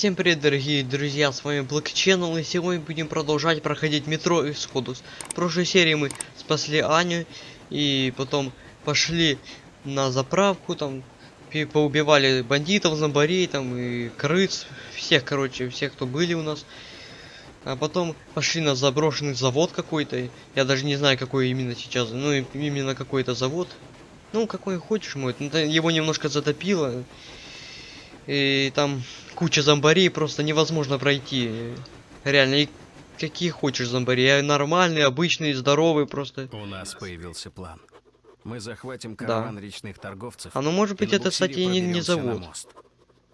Всем привет, дорогие друзья, с вами Black Channel, и сегодня будем продолжать проходить метро Исходус. В прошлой серии мы спасли Аню, и потом пошли на заправку, там, поубивали бандитов, зомбарей, там, и крыс, всех, короче, всех, кто были у нас. А потом пошли на заброшенный завод какой-то, я даже не знаю, какой именно сейчас, ну, именно какой-то завод. Ну, какой хочешь мой, ну, его немножко затопило, и там куча зомбарей, просто невозможно пройти. Реально, и какие хочешь зомбари. Я нормальный, обычный, здоровый просто. У нас появился план. Мы захватим Да. караван речных торговцев. А ну может быть это, кстати, не, не завод. мост.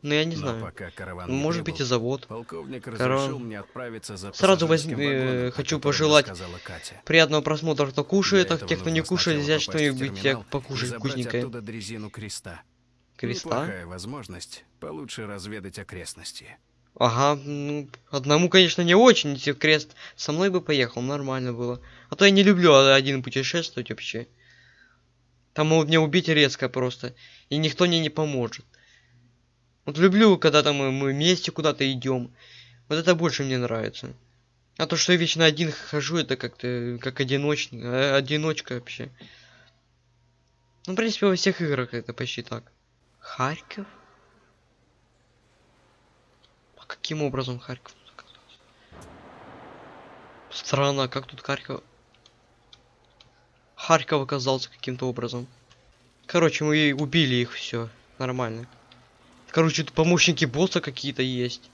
Ну я не Но знаю. пока караван Ну, не может быть и завод. Полковник Караван. мне отправиться за Сразу возьми- э, вагоном, хочу пожелать Катя. Приятного просмотра, кто кушает, а этого те, кто не кушает, взять что-нибудь покушать вкусненькое. оттуда дрезину креста. Креста? Неплохая возможность получше разведать окрестности. Ага, ну, одному, конечно, не очень, если крест со мной бы поехал, нормально было. А то я не люблю один путешествовать вообще. Там могут меня убить резко просто, и никто мне не поможет. Вот люблю, когда там мы, вместе куда-то идем. Вот это больше мне нравится. А то, что я вечно один хожу, это как-то как одиночный, э, одиночка вообще. Ну, в принципе, во всех играх это почти так. Харьков? А каким образом Харьков? Странно, как тут Харьков... Харьков оказался каким-то образом. Короче, мы убили их, все Нормально. Короче, тут помощники босса какие-то есть.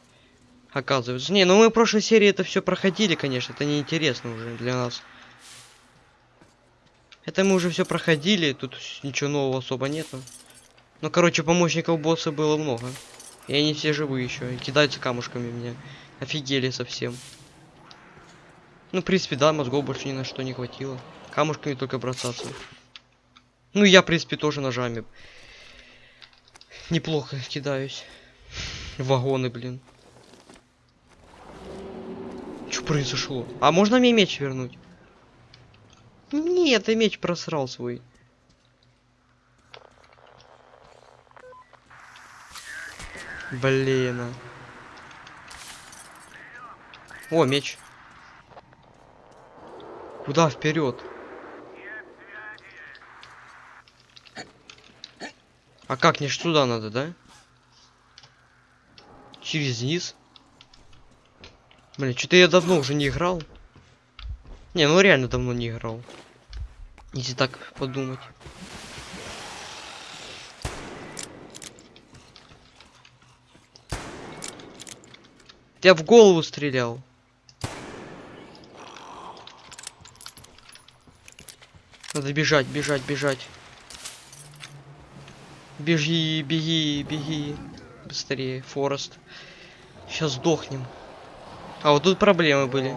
Оказывается. Не, ну мы в прошлой серии это все проходили, конечно. Это неинтересно уже для нас. Это мы уже все проходили, тут ничего нового особо нету. Ну, короче, помощников босса было много. И они все живые еще. И кидаются камушками меня. Офигели совсем. Ну, в принципе, да, мозгов больше ни на что не хватило. Камушками только бросаться. Ну, я, в принципе, тоже ножами. Неплохо кидаюсь. Вагоны, блин. Что произошло? А можно мне меч вернуть? Нет, я меч просрал свой. Блин. О, меч. Куда вперед? А как, не туда надо, да? Через низ? Блин, что-то я давно уже не играл. Не, ну реально давно не играл. Если так подумать. Я в голову стрелял. Надо бежать, бежать, бежать. Беги, беги, беги. Быстрее, Форест. Сейчас сдохнем. А вот тут проблемы были.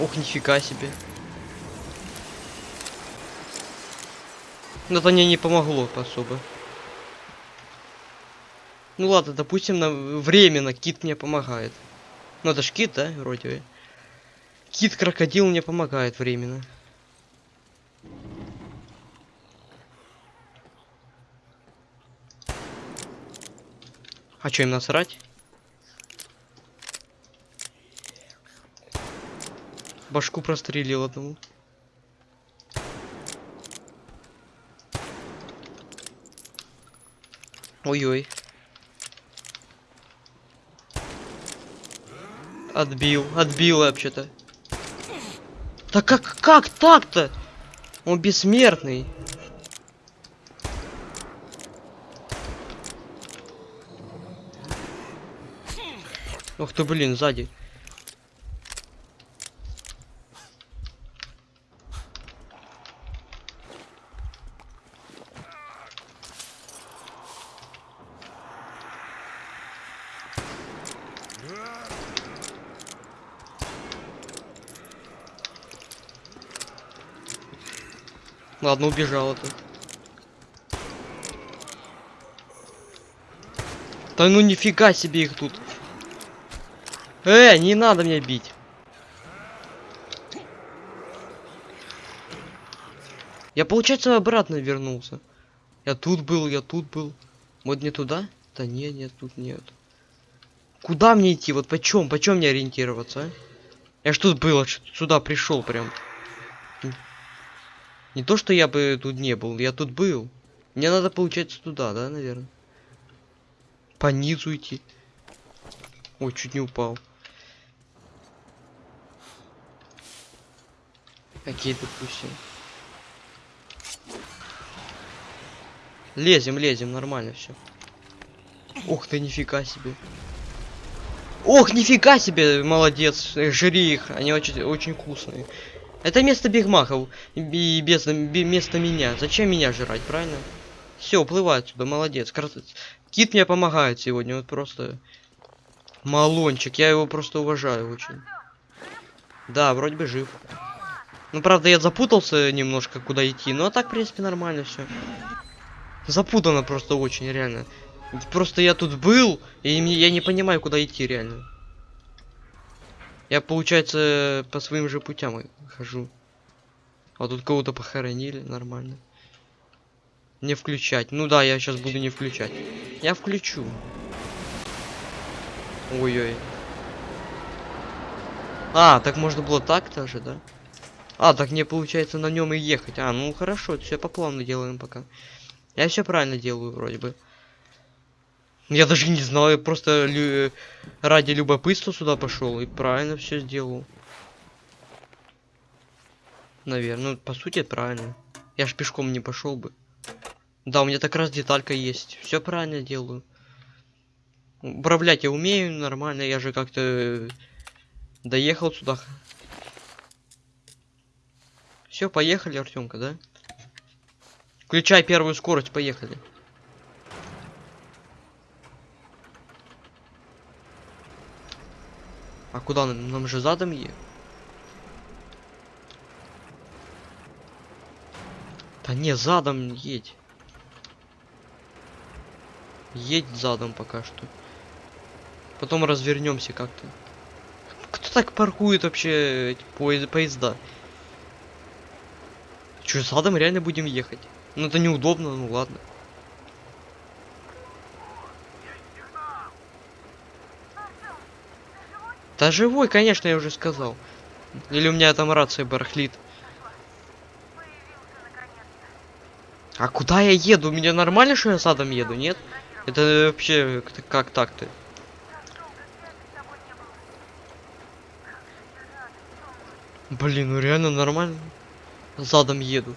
Ох, нифига себе. Но это мне не помогло особо. Ну ладно, допустим, на временно кит мне помогает. Ну это ж кит, да, вроде. Кит крокодил мне помогает временно. А что им насрать? Башку прострелил одному. Ой-ой. Отбил, отбил вообще-то. Да как, как так-то? Он бессмертный. Ох ты, блин, сзади. Ладно, убежал это. Да ну нифига себе их тут. Э, не надо меня бить. Я, получается, обратно вернулся. Я тут был, я тут был. Вот не туда? Да нет, нет, тут нет. Куда мне идти? Вот почем? Почем мне ориентироваться, а? Я ж тут был, сюда пришел прям. Не то, что я бы тут не был, я тут был. Мне надо, получается, туда, да, наверное? По низу идти. Ой, чуть не упал. Окей, допустим. Лезем, лезем, нормально все. Ух ты, нифига себе. Ох, нифига себе, молодец, э, жри их, они очень, очень вкусные. Это место бигмахов и без, бе- место меня. Зачем меня жрать, правильно? Все, уплывай отсюда, молодец. Крас- Кит мне помогает сегодня, вот просто малончик, я его просто уважаю очень. Да, вроде бы жив. Ну, правда, я запутался немножко, куда идти, но а так, в принципе, нормально все. Запутано просто очень, реально. Просто я тут был, и я не понимаю, куда идти, реально. Я, получается, по своим же путям хожу. А тут кого-то похоронили, нормально. Не включать. Ну да, я сейчас буду не включать. Я включу. Ой-ой. А, так можно было так тоже, да? А, так мне получается на нем и ехать. А, ну хорошо, все по плану делаем пока. Я все правильно делаю, вроде бы. Я даже не знал, я просто лю- ради любопытства сюда пошел и правильно все сделал. Наверное, ну, по сути, правильно. Я ж пешком не пошел бы. Да, у меня так раз деталька есть. Все правильно делаю. Управлять я умею нормально, я же как-то э, доехал сюда. Все, поехали, Артемка, да? Включай первую скорость, поехали. А куда нам? Нам же задом е. Да не, задом едь. Едь задом пока что. Потом развернемся как-то. Кто так паркует вообще эти поезд- поезда? Че, задом реально будем ехать? Ну это неудобно, ну ладно. Да живой, конечно, я уже сказал. Или у меня там рация барахлит. А куда я еду? У меня нормально, что я задом еду, нет? Это вообще как- так-то? Блин, ну реально нормально. Задом еду.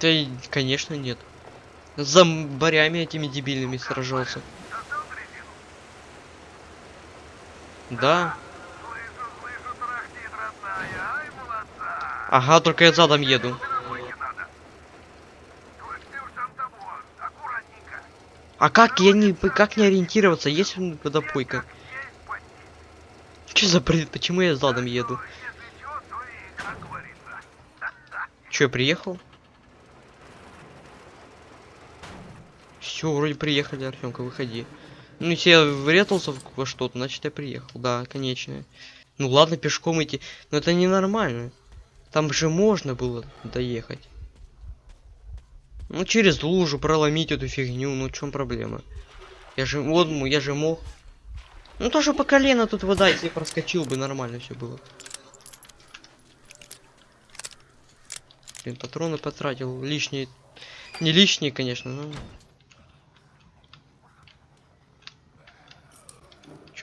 Да, конечно, нет. С зомбарями этими дебильными сражался. Да. Ага, только я задом еду. А как я не как не ориентироваться, есть водопойка? Че за бред? Почему я задом еду? Че, приехал? Все, вроде приехали, Артемка, выходи. Ну, если я врезался во что-то, значит я приехал. Да, конечно. Ну ладно, пешком идти. Но это ненормально. Там же можно было доехать. Ну, через лужу проломить эту фигню, ну в чем проблема? Я же, вот, м- я же мог. Ну, тоже по колено тут вода, если проскочил бы, нормально все было. Блин, патроны потратил, лишние. Не лишние, конечно, но...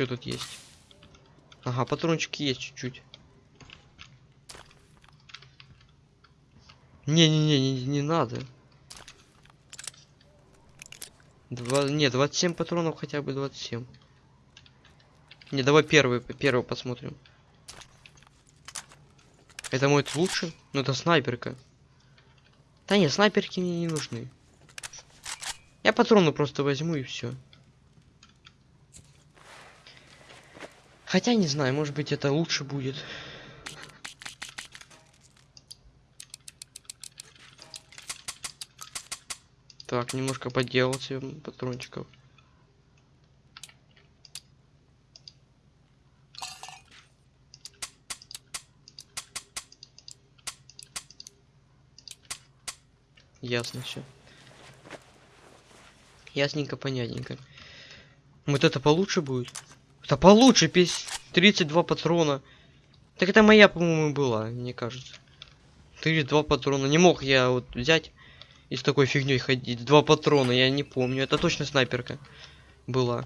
Что тут есть? Ага, патрончики есть чуть-чуть. Не-не-не, не, не надо. Два, не, 27 патронов хотя бы 27. Не, давай первый, первый посмотрим. Это мой лучше? Ну это снайперка. Да нет, снайперки мне не нужны. Я патроны просто возьму и все. Хотя не знаю, может быть это лучше будет. Так, немножко подделал себе патрончиков. Ясно все. Ясненько, понятненько. Вот это получше будет? Это получше, пись 32 патрона. Так это моя, по-моему, была, мне кажется. 32 патрона. Не мог я вот взять и с такой фигней ходить. Два патрона, я не помню. Это точно снайперка была.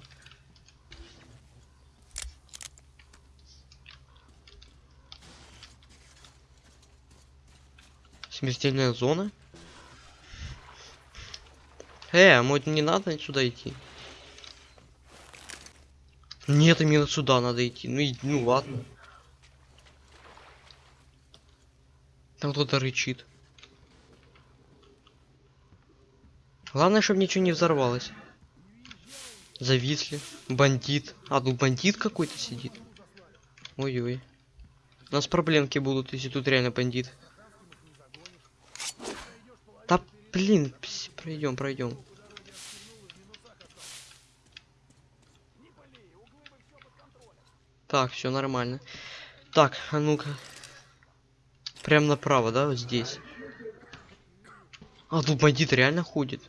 Смертельная зона? Э, а может не надо сюда идти? Нет, именно сюда надо идти. Ну, и, ну ладно. Там кто-то рычит. Главное, чтобы ничего не взорвалось. Зависли. Бандит. А, тут бандит какой-то сидит. Ой-ой. У нас проблемки будут, если тут реально бандит. Да блин, пройдем, пройдем. Так, все нормально. Так, а ну-ка. Прям направо, да, вот здесь. А, тут бандит реально ходит.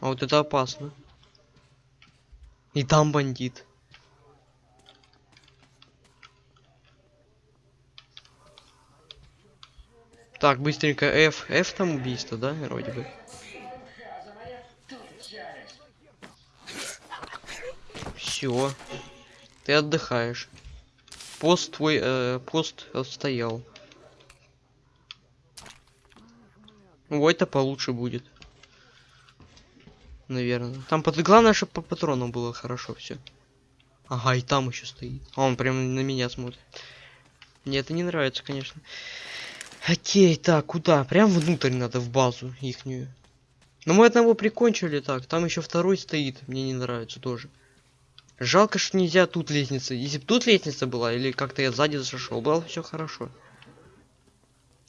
А вот это опасно. И там бандит. Так, быстренько F. F там убийство, да, вроде бы. Все. Ты отдыхаешь. Пост твой, э, пост отстоял. Ой, это получше будет. Наверное. Там под... главное, чтобы по патронам было хорошо все. Ага, и там еще стоит. А он прям на меня смотрит. Мне это не нравится, конечно. Окей, так, куда? Прям внутрь надо, в базу ихнюю. Но мы одного прикончили так. Там еще второй стоит. Мне не нравится тоже. Жалко, что нельзя тут лестница. Если бы тут лестница была, или как-то я сзади зашел, было все хорошо.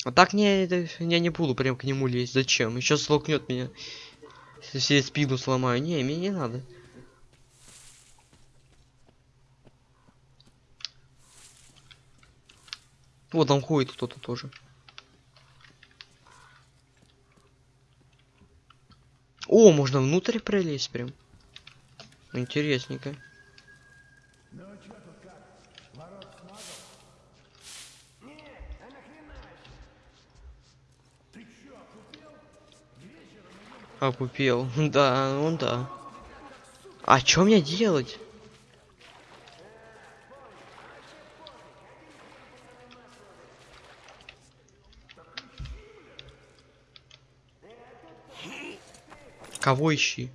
А так не, я не буду прям к нему лезть. Зачем? Еще слокнет меня. Если я спину сломаю. Не, мне не надо. Вот там ходит кто-то тоже. О, можно внутрь пролезть прям. Интересненько. Опупел. Да, он да. А что мне делать? Кого ищи?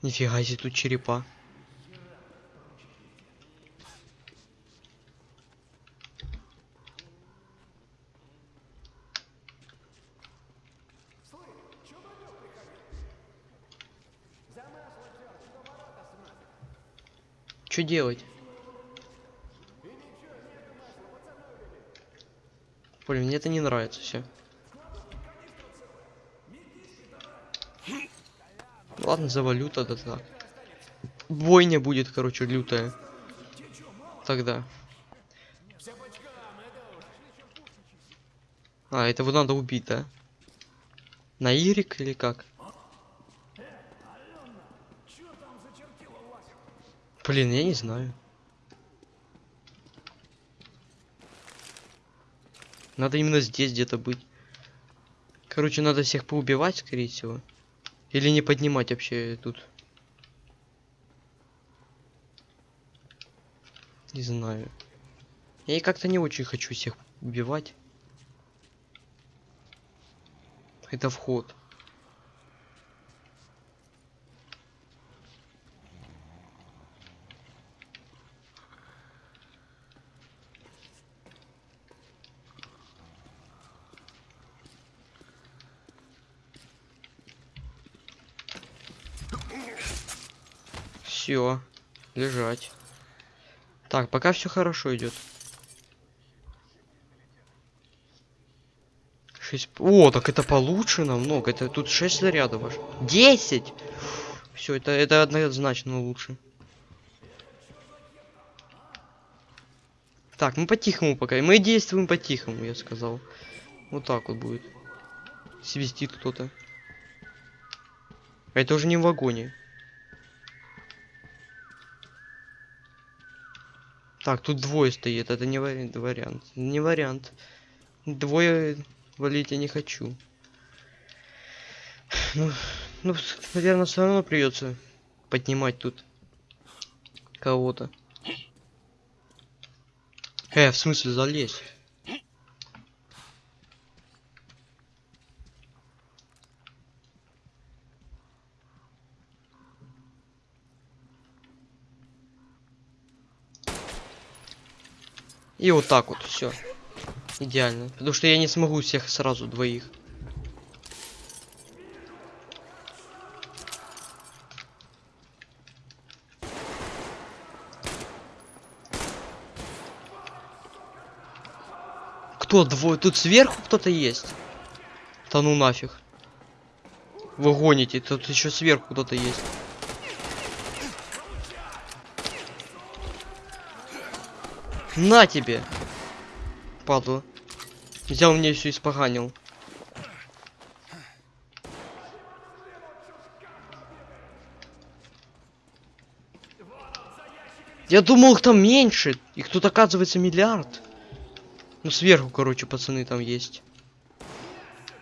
Нифига себе тут черепа. Что делать? Блин, мне это не нравится все. Ладно, завалю тогда так. Бойня будет, короче, лютая. Тогда. А, этого надо убить, да? На Ирик или как? Блин, я не знаю. Надо именно здесь где-то быть. Короче, надо всех поубивать, скорее всего. Или не поднимать вообще тут. Не знаю. Я и как-то не очень хочу всех убивать. Это вход. Все, лежать. Так, пока все хорошо идет. 6... О, так это получше намного. Это тут 6 зарядов аж. 10! Все, это, это однозначно лучше. Так, мы по-тихому пока. Мы действуем по-тихому, я сказал. Вот так вот будет. Свистит кто-то. Это уже не в вагоне. Так, тут двое стоит. Это не вари- вариант. Не вариант. Двое валить я не хочу. Ну, ну наверное, все равно придется поднимать тут кого-то. Э, в смысле залезть? И вот так вот, все. Идеально. Потому что я не смогу всех сразу двоих. Кто двое? Тут сверху кто-то есть. Да ну нафиг. Вы гоните, тут еще сверху кто-то есть. На тебе! Падла. Взял мне все испоганил. Я думал, их там меньше. Их тут оказывается миллиард. Ну сверху, короче, пацаны там есть.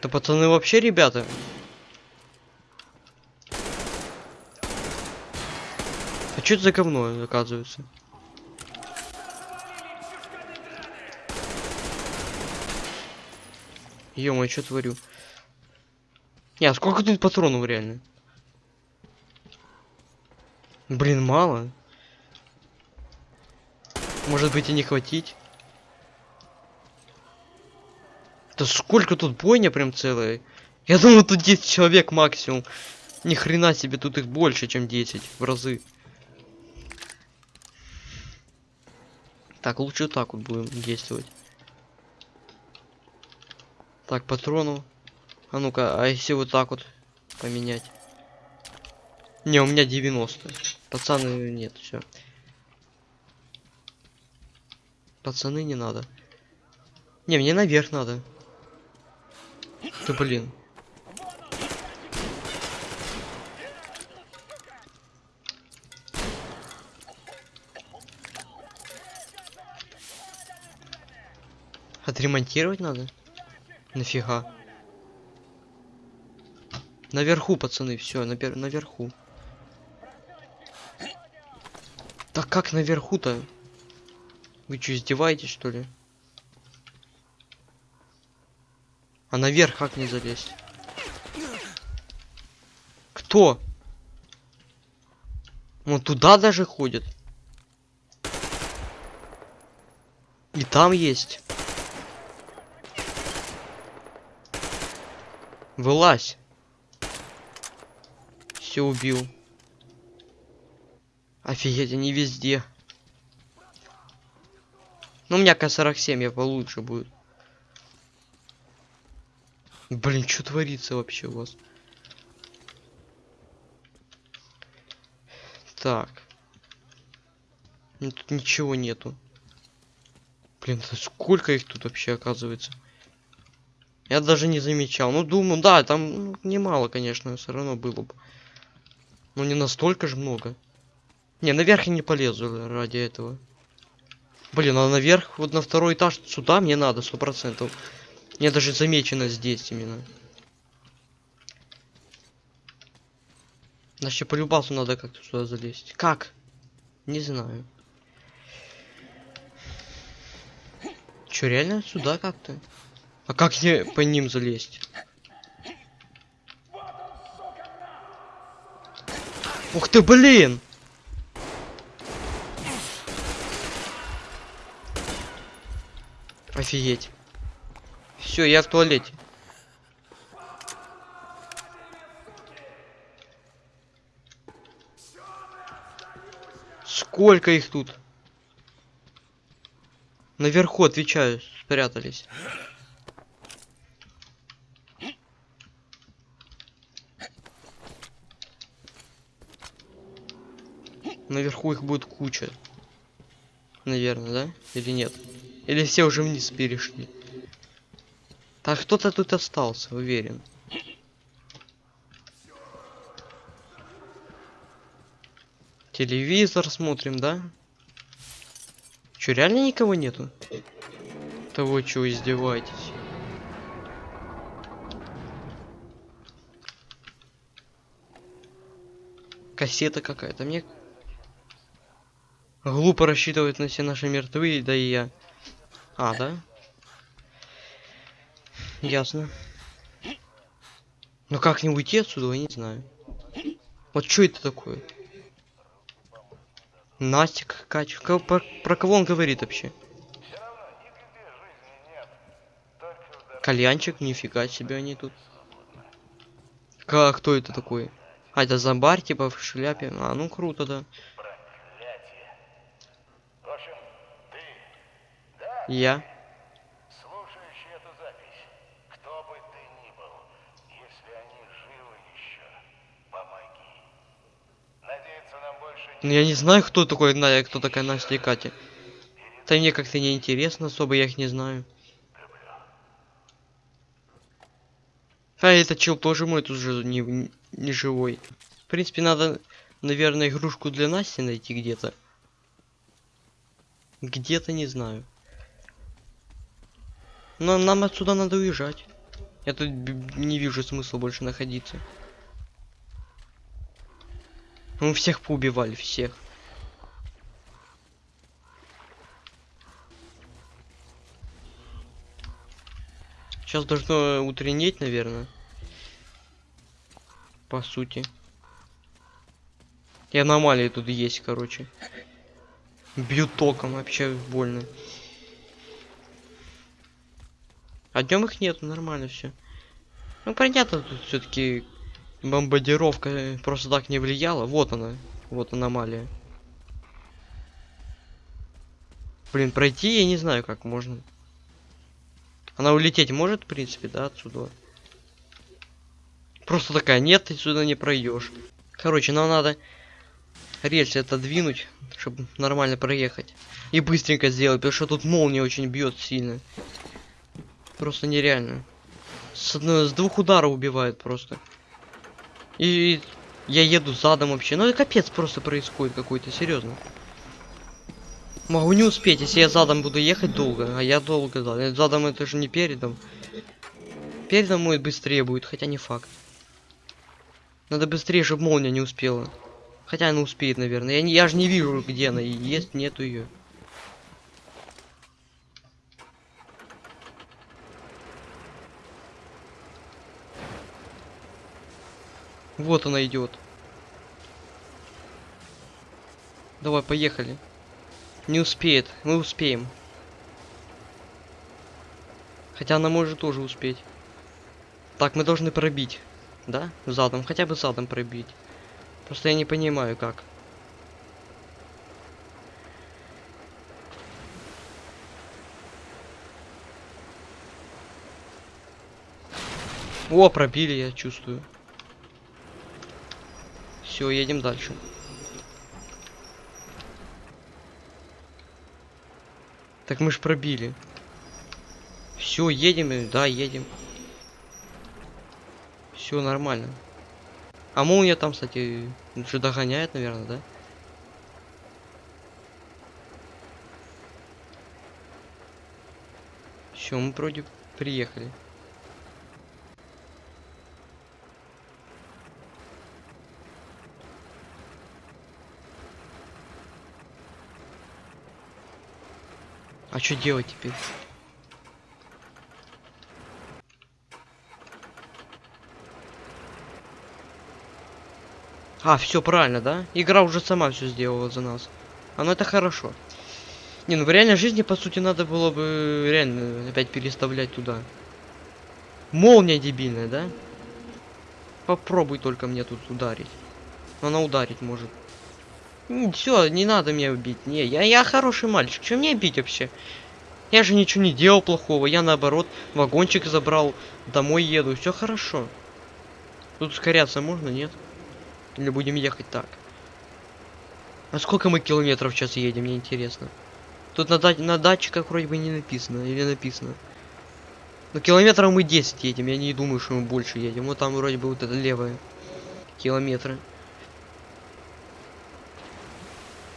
Да пацаны вообще ребята. А что это за говно, оказывается? Ё что творю? Не, а сколько тут патронов реально? Блин, мало. Может быть и не хватить? Да сколько тут бойня прям целая? Я думал тут 10 человек максимум. Ни хрена себе, тут их больше, чем 10 в разы. Так, лучше так вот будем действовать. Так, патрону. А ну-ка, а если вот так вот поменять? Не, у меня 90. Пацаны, нет, все. Пацаны, не надо. Не, мне наверх надо. Ты блин. Отремонтировать надо? Нафига? Наверху, пацаны, все, напер наверху. Так как наверху-то? Вы что, издеваетесь, что ли? А наверх как не залезть? Кто? Он туда даже ходит. И там есть. Вылазь. Все убил. Офигеть, они везде. Ну, у меня К-47, я получше будет. Блин, что творится вообще у вас? Так. Ну, тут ничего нету. Блин, сколько их тут вообще оказывается? Я даже не замечал. Ну, думаю, да, там ну, немало, конечно, все равно было бы. Но не настолько же много. Не, наверх я не полезу ради этого. Блин, а наверх, вот на второй этаж сюда мне надо, сто процентов. Мне даже замечено здесь именно. Значит, по любасу надо как-то сюда залезть. Как? Не знаю. Чё, реально сюда как-то? А как мне по ним залезть? Ух ты, блин! Офигеть. Все, я в туалете. Сколько их тут? Наверху, отвечаю, спрятались. Наверху их будет куча. Наверное, да? Или нет? Или все уже вниз перешли? Так, кто-то тут остался, уверен. Телевизор смотрим, да? Чё, реально никого нету? Того, чего издеваетесь? Кассета какая-то. Мне глупо рассчитывать на все наши мертвые, да и я. А, да? Ясно. Ну как не уйти отсюда, я не знаю. Вот что это такое? Настя какая про, про кого он говорит вообще? Кальянчик, нифига себе они тут. Как, кто это такой? А, это зомбарь, типа, в шляпе. А, ну круто, да. В общем, ты, Я. слушающий эту запись, кто бы ты ни был, если они живы еще, помоги. Надеяться нам больше Ну я не знаю, кто такой Надя, кто такая Настя и Катя. Да мне как-то не интересно особо, я их не знаю. А этот чел тоже мой тут же не, не живой. В принципе, надо, наверное, игрушку для Насти найти где-то. Где-то не знаю. Но нам отсюда надо уезжать. Я тут не вижу смысла больше находиться. Мы всех поубивали, всех. Сейчас должно утреннеть, наверное. По сути. И аномалии тут есть, короче. Бьют током, вообще больно. А днем их нет, нормально все. Ну понятно, тут все-таки бомбардировка э, просто так не влияла. Вот она, вот аномалия. Блин, пройти я не знаю, как можно. Она улететь может, в принципе, да, отсюда. Просто такая, нет, ты сюда не пройдешь. Короче, нам надо рельсы отодвинуть, чтобы нормально проехать. И быстренько сделать, потому что тут молния очень бьет сильно. Просто нереально. С, одной, с двух ударов убивает просто. И я еду задом вообще. Ну это капец просто происходит какой-то, серьезно. Могу не успеть, если я задом буду ехать долго, а я долго, да. Э, Задом это же не передом. Передом мой быстрее будет, хотя не факт. Надо быстрее, чтобы молния не успела. Хотя она успеет, наверное. Я, не, я же не вижу, где она. и Есть, нету ее. Вот она идет. Давай, поехали. Не успеет. Мы успеем. Хотя она может тоже успеть. Так, мы должны пробить. Да? Задом. Хотя бы задом пробить. Просто я не понимаю, как. О, пробили, я чувствую. Все, едем дальше. Так мы ж пробили. Все, едем, да, едем. Все нормально. А молния там, кстати, уже догоняет, наверное, да? Все, мы вроде приехали. А что делать теперь? А, все правильно, да? Игра уже сама все сделала за нас. А это хорошо. Не, ну в реальной жизни, по сути, надо было бы реально опять переставлять туда. Молния дебильная, да? Попробуй только мне тут ударить. Она ударить может. Все, не надо меня убить. Не, я, я хороший мальчик. Чем мне бить вообще? Я же ничего не делал плохого. Я наоборот вагончик забрал. Домой еду. Все хорошо. Тут ускоряться можно, нет? Или будем ехать так? А сколько мы километров сейчас едем, мне интересно. Тут на, да- на датчиках вроде бы не написано, или написано. Но километров мы 10 едем, я не думаю, что мы больше едем. Вот там вроде бы вот это левое. Километры.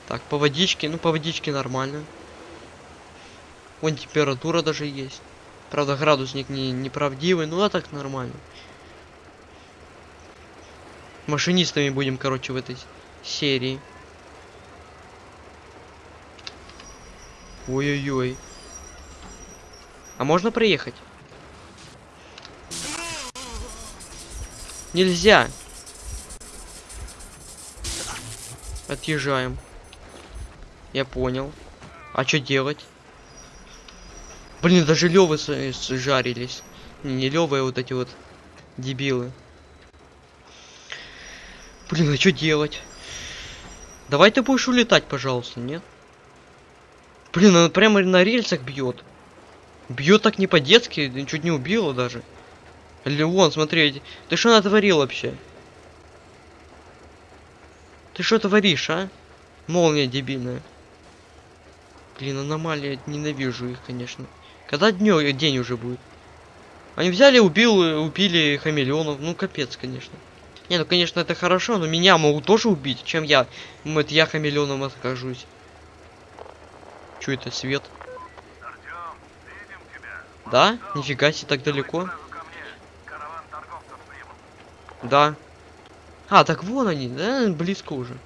Так, по водичке, ну по водичке нормально. Вон температура даже есть. Правда, градусник не неправдивый, ну а так нормально. Машинистами будем, короче, в этой серии. Ой-ой-ой. А можно проехать? Нельзя. Отъезжаем. Я понял. А что делать? Блин, даже левы жарились. Не, не левые, вот эти вот дебилы. Блин, а что делать? Давай ты будешь улетать, пожалуйста, нет? Блин, он прямо на рельсах бьет. Бьет так не по-детски, чуть не убило даже. Леон, смотри, ты что натворил вообще? Ты что творишь, а? Молния дебильная. Блин, аномалия, ненавижу их, конечно. Когда днё, день уже будет? Они взяли, убил, убили хамелеонов. Ну, капец, конечно. Не, ну, конечно, это хорошо, но меня могут тоже убить, чем я. Это я хамелеоном откажусь. Чё это, свет? Тебя. Да? Нифига себе, так далеко. Да. А, так вон они, да, близко уже.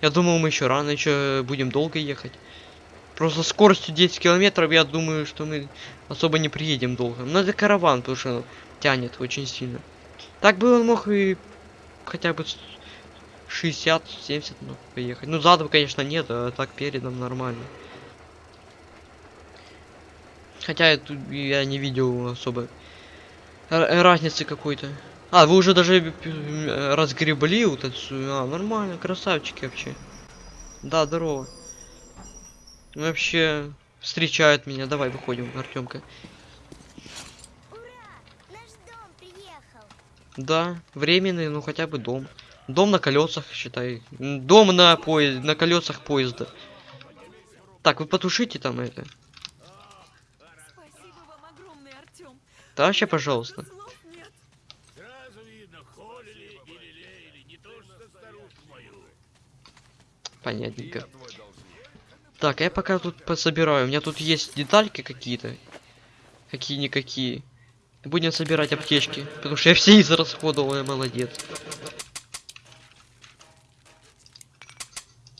Я думал, мы еще рано, еще будем долго ехать. Просто скоростью 10 километров, я думаю, что мы особо не приедем долго. Но это караван, потому что тянет очень сильно. Так бы он мог и хотя бы 60-70 мог поехать. Ну, задом, конечно, нет, а так передом нормально. Хотя я, тут- я не видел особо разницы какой-то. А, вы уже даже э, разгребли вот эту... А, нормально, красавчики вообще. Да, здорово. Вообще, встречают меня. Давай, выходим, Артемка. Да, временный, ну хотя бы дом. Дом на колесах, считай. Дом на поезд, на колесах поезда. Так, вы потушите там это. Огромное, вообще, пожалуйста. Видно, холили. Понятненько. Так, я пока тут пособираю. У меня тут есть детальки какие-то. Какие-никакие. Будем собирать аптечки. Потому что я все израсходовал, я молодец.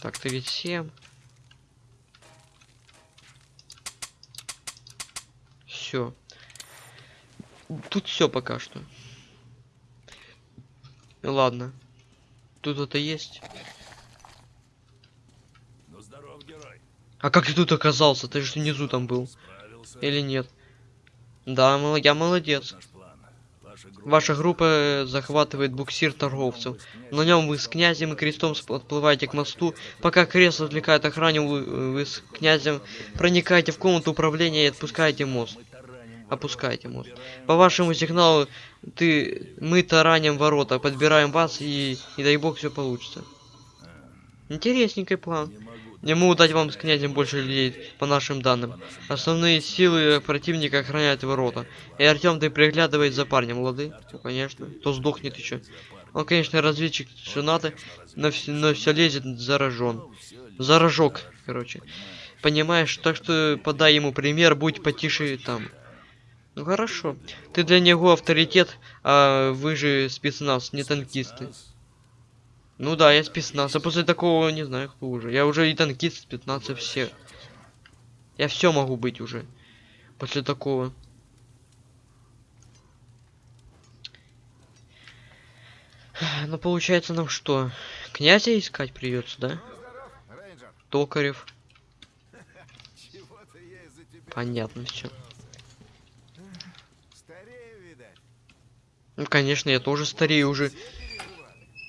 Так, 37. Все. Тут все пока что. Ладно. Тут это есть. А как ты тут оказался? Ты же внизу там был. Или нет? Да, я молодец. Ваша группа... Э, захватывает буксир торговцев. На нем вы с князем и крестом отплываете к мосту. Пока крест отвлекает охрану, вы, э, вы с князем проникаете в комнату управления и отпускаете мост. Опускаете мост. По вашему сигналу ты, мы тараним ворота, подбираем вас и, и дай бог все получится. Интересненький план. Не могу дать вам с князем больше людей, по нашим данным. Основные силы противника охраняют ворота. И Артем, ты приглядывай за парнем, лады? Ну, конечно. То сдохнет еще. Он, конечно, разведчик женатый, но но все лезет заражен. Заражок, короче. Понимаешь, так что подай ему пример, будь потише там. Ну хорошо. Ты для него авторитет, а вы же спецназ, не танкисты. Ну да, я спецназ, а после такого не знаю, кто уже. Я уже и танкист, спецназ, все. Я все могу быть уже. После такого. Ну получается нам что? Князя искать придется, да? Токарев. Понятно все. Ну конечно, я тоже старею уже.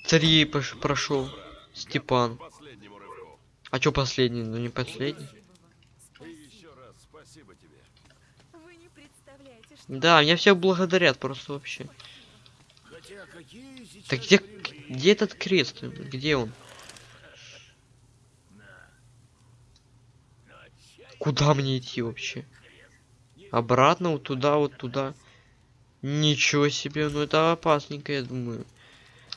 Пош- прошел. Степан. А чё последний? Ну не последний. Да, меня все благодарят просто вообще. Так где, где этот крест? Где он? Куда мне идти вообще? Обратно, вот туда, вот туда. Ничего себе, ну это опасненько, я думаю.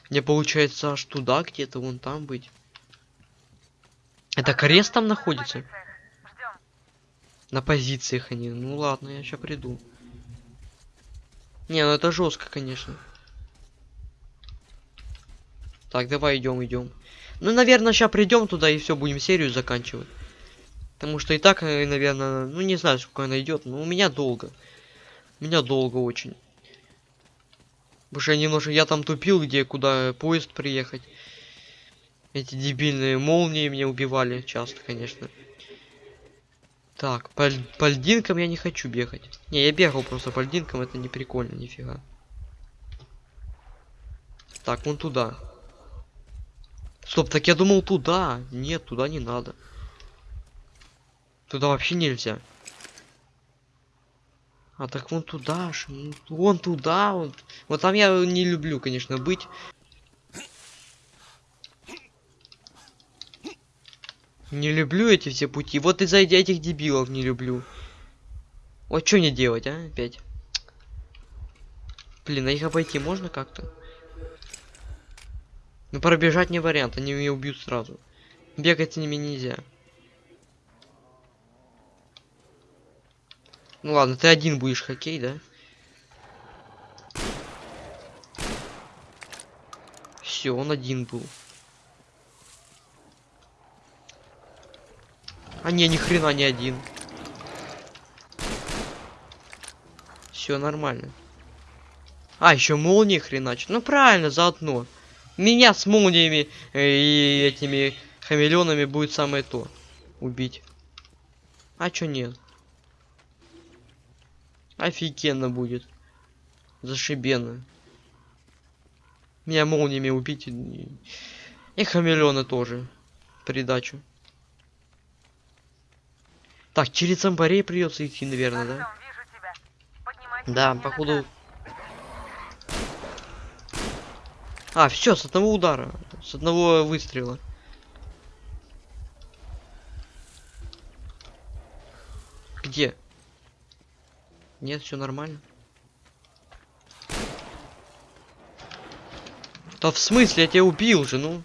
Мне получается аж туда где-то, вон там быть. Это крест там находится? На позициях они. Ну ладно, я сейчас приду. Не, ну это жестко, конечно. Так, давай идем, идем. Ну, наверное, сейчас придем туда и все, будем серию заканчивать. Потому что и так, наверное, ну не знаю, сколько она идет, но у меня долго. У меня долго очень. Я немножко, я там тупил, где, куда поезд приехать. Эти дебильные молнии меня убивали часто, конечно. Так, по, по льдинкам я не хочу бегать. Не, я бегал просто по льдинкам, это не прикольно, нифига. Так, вон туда. Стоп, так я думал туда. Нет, туда не надо. Туда вообще нельзя. А так вон туда ж, ну, вон туда, вот. Вот там я не люблю, конечно, быть. Не люблю эти все пути. Вот из-за этих дебилов не люблю. Вот что мне делать, а, опять? Блин, а их обойти можно как-то? Ну пробежать не вариант, они меня убьют сразу. Бегать с ними нельзя. Ну ладно, ты один будешь хоккей, да? Все, он один был. А не, ни хрена не один. Все нормально. А, еще молнии хреначит. Ну правильно, заодно. Меня с молниями э, и этими хамелеонами будет самое то. Убить. А чё нет? Офигенно будет. Зашибенно. Меня молниями убить. И, и хамелеоны тоже. Придачу. Так, через зомбарей придется идти, наверное, да? Да, походу. А, все, с одного удара. С одного выстрела. Где? Нет, все нормально. Да в смысле, я тебя убил же, ну.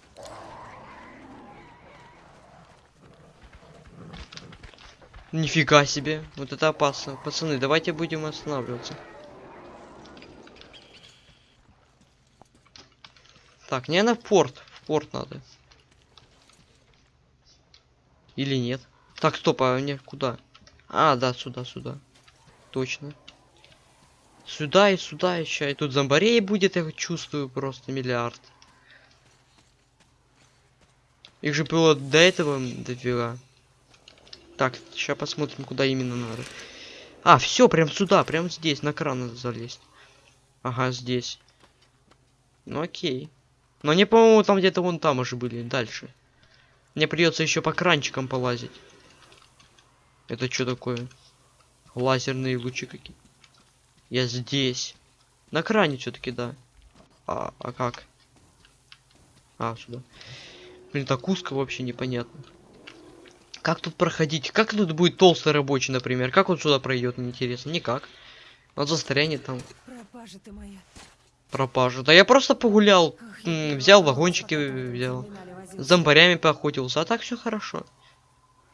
Нифига себе, вот это опасно. Пацаны, давайте будем останавливаться. Так, не на порт. В порт надо. Или нет? Так, стоп, а мне куда? А, да, сюда, сюда. Точно. Сюда и сюда еще. И тут зомбарей будет, я чувствую, просто миллиард. Их же было до этого дофига. Так, сейчас посмотрим, куда именно надо. А, все, прям сюда, прям здесь, на кран надо залезть. Ага, здесь. Ну окей. Но они, по-моему, там где-то вон там уже были, дальше. Мне придется еще по кранчикам полазить. Это что такое? Лазерные лучи какие. Я здесь. На кране все-таки, да. А, а как? А, сюда. Блин, так узко вообще непонятно. Как тут проходить? Как тут будет толстый рабочий, например? Как он сюда пройдет, мне интересно? Никак. Он застрянет там. Пропажа ты моя. Пропажу. Да я просто погулял. Я взял вагончики, взял. С зомбарями поохотился. А так все хорошо.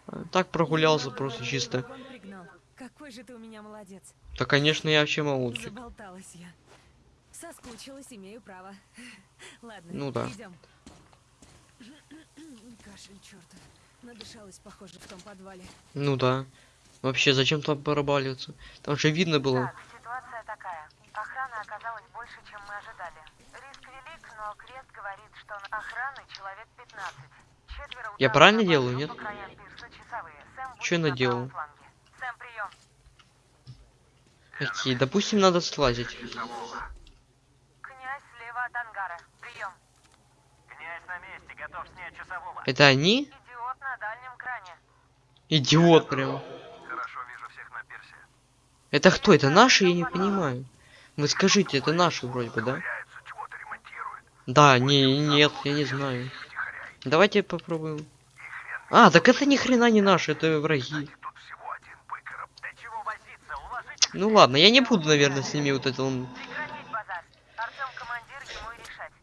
А, Так прогулялся просто чисто. Какой же ты у меня молодец. Да, конечно, я вообще молодчик. Заболталась я. Соскучилась, имею право. Ладно, Ну да. идем. Кашель, чертов. Надышалась, похоже, в том подвале. Ну да. Вообще, зачем там барабаливаться? Там же видно было. Так, ситуация такая. Охрана оказалась больше, чем мы ожидали. Риск велик, но Крест говорит, что на охраны человек 15. Четверо Я правильно делаю, нет? пирса Чё я на наделал? Сэм, прием. Окей, допустим, надо слазить. Князь слева от ангара. Прием. Князь на месте, готов снять часового. Это они? Идиот на дальнем кране. Идиот прям. Хорошо, вижу всех на пирсе. Это кто? Это наши? Я не понимаю. Вы скажите, это наши вроде бы, да? Да, не, нет, я не знаю. Давайте попробуем. А, так это ни хрена не наши, это враги. Ну ладно, я не буду, наверное, с ними вот это он...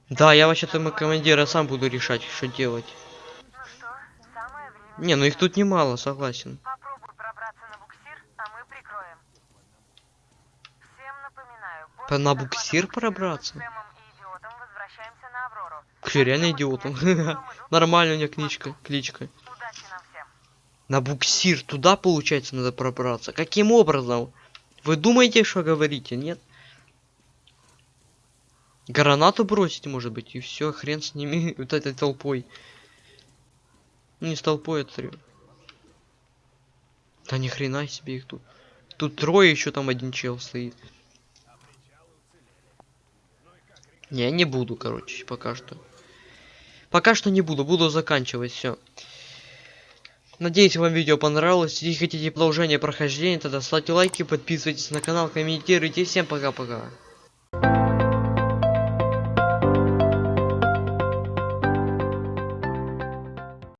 Да, я вообще-то мой командир, я сам буду решать, что делать. Не, ну их тут немало, согласен. На буксир, мы после на буксир пробраться? мы. Че, реально идиотом. Нормально у меня кличка. Всем. На буксир туда, получается, надо пробраться. Каким образом? Вы думаете, что говорите, нет? Гранату бросить, может быть, и все, хрен с ними, вот этой толпой. Не с толпой, а три. Да ни хрена себе их тут. Тут трое, еще там один чел стоит. Не, не буду, короче, пока что. Пока что не буду, буду заканчивать все. Надеюсь, вам видео понравилось. Если хотите продолжение прохождения, тогда ставьте лайки, подписывайтесь на канал, комментируйте. Всем пока-пока.